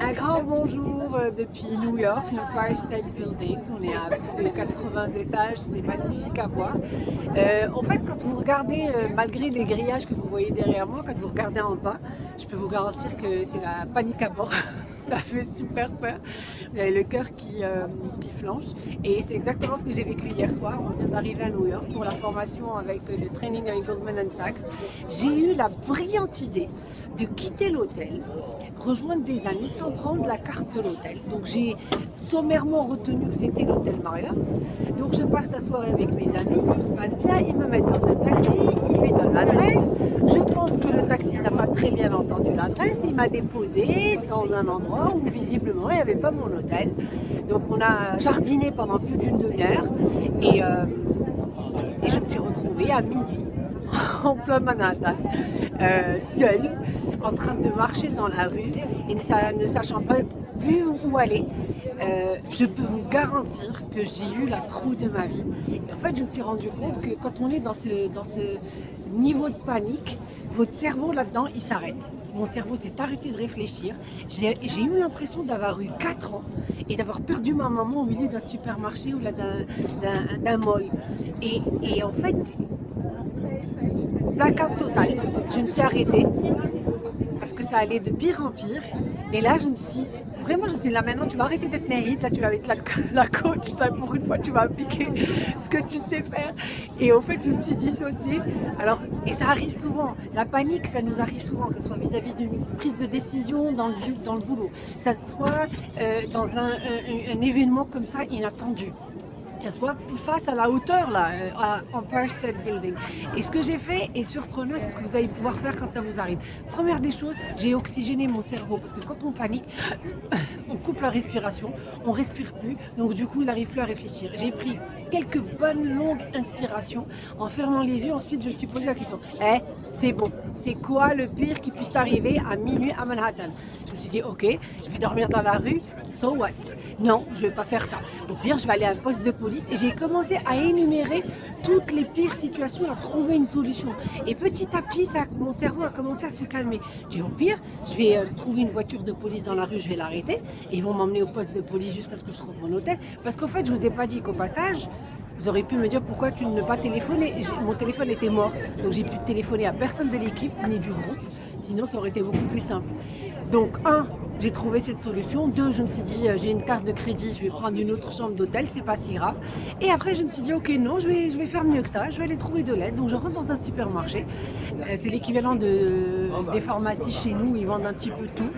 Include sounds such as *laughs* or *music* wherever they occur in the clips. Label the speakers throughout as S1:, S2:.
S1: Un grand bonjour euh, depuis New York, l'Empire State Building. On est à plus de 80 étages, c'est magnifique à voir. Euh, en fait, quand vous regardez, euh, malgré les grillages que vous voyez derrière moi, quand vous regardez en bas, je peux vous garantir que c'est la panique à bord. *laughs* Ça fait super peur. Le cœur qui, qui flanche. Et c'est exactement ce que j'ai vécu hier soir. On vient d'arriver à New York pour la formation avec le training avec Goldman Sachs. J'ai eu la brillante idée de quitter l'hôtel rejoindre des amis sans prendre la carte de l'hôtel. Donc j'ai sommairement retenu que c'était l'hôtel Marriott. Donc je passe la soirée avec mes amis, tout se passe bien, ils me mettent dans un taxi, l'adresse. Je pense que le taxi n'a pas très bien entendu l'adresse, il m'a déposé dans un endroit où visiblement il n'y avait pas mon hôtel. Donc on a jardiné pendant plus d'une demi-heure et, euh, je me suis retrouvée à minuit *laughs* en plein Manhattan, euh, seule, en train de marcher dans la rue et ne, sachant pas plus où aller. Euh, je peux vous garantir que j'ai eu la trouille de ma vie. en fait, je me suis rendu compte que quand on est dans ce, dans ce niveau de panique, votre cerveau là-dedans, il s'arrête. Mon cerveau s'est arrêté de réfléchir. J'ai eu l'impression d'avoir eu 4 ans et d'avoir perdu ma maman au milieu d'un supermarché ou d'un mall. Et, et en fait, blackout total. Je me suis arrêtée parce que ça allait de pire en pire. Et là, je me suis vraiment, je me suis dit, là maintenant, tu vas arrêter d'être naïve, là tu vas être la, *laughs* la coach, là pour une fois, tu vas appliquer *laughs* ce que tu sais faire. Et au fait, je me suis dissociée. Alors, et ça arrive souvent, la panique, ça nous arrive souvent, que ce soit vis-à-vis d'une prise de décision dans le, dans le boulot, que ce soit euh, dans un événement comme ça inattendu qu'elle soit face à la hauteur là, euh, à Empire State Building. Et ce que j'ai fait est surprenant, c'est ce que vous allez pouvoir faire quand ça vous arrive. Première des choses, j'ai oxygéné mon cerveau parce que quand on panique, *coughs* on coupe la respiration, on respire plus, donc du coup il n'arrive plus à réfléchir. J'ai pris quelques bonnes longues inspirations en fermant les yeux, ensuite je me suis posé la question, eh, c'est bon, c'est quoi le pire qui puisse arriver à minuit à Manhattan? Je me suis dit, ok, je vais dormir dans la rue, so what? Non, je vais pas faire ça. Au pire, je vais aller à un poste de police et j'ai commencé à énumérer toutes les pires situations, à trouver une solution. Et petit à petit, mon cerveau a commencé à se calmer. J'ai au pire, je vais euh, trouver une voiture de police dans la rue, je vais l'arrêter et ils vont m'emmener au poste de police jusqu'à ce que je trouve mon hôtel. Parce qu'au fait, je vous ai pas dit qu'au passage, vous auriez pu me dire pourquoi tu ne pas téléphoner. Mon téléphone était mort, donc j'ai pu téléphoner à personne de l'équipe ni du groupe. Sinon, ça aurait été beaucoup plus simple. Donc, un, j'ai trouvé cette solution. Deux, je me suis dit, euh, j'ai une carte de crédit, je vais prendre une autre chambre d'hôtel, c'est pas si grave. Et après, je me suis dit, ok, non, je vais, je vais faire mieux que ça, je vais aller trouver de l'aide. Donc, je rentre dans un supermarché. Euh, c'est l'équivalent de, des pharmacies chez nous, ils vendent un petit peu tout.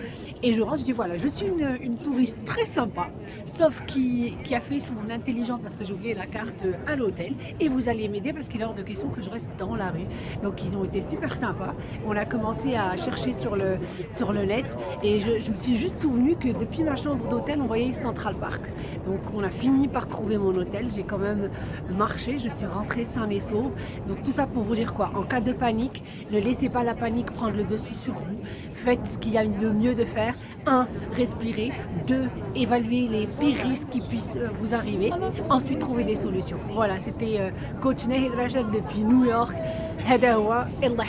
S1: Et je rentre, je dis, voilà, je suis une, touriste très sympa, sauf qui, qui, a fait son intelligence parce que j'ai oublié la carte à l'hôtel. Et vous allez m'aider parce qu'il est hors de question que je reste dans la rue. Donc, ils ont été super sympas. On a commencé à chercher sur le, sur le net et je, je me suis juste souvenu que depuis ma chambre d'hôtel, on voyait Central Park. Donc on a fini par trouver mon hôtel. J'ai quand même marché, je suis rentrée sain et sauve. Donc tout ça pour vous dire quoi En cas de panique, ne laissez pas la panique prendre le dessus sur vous. Faites ce qu'il y a de mieux de faire. Un, Respirez. Deux, Évaluez les pires risques qui puissent euh, vous arriver. Ensuite, trouver des solutions. Voilà, c'était euh, coach Nahid Rajad depuis New York. هذا هو الله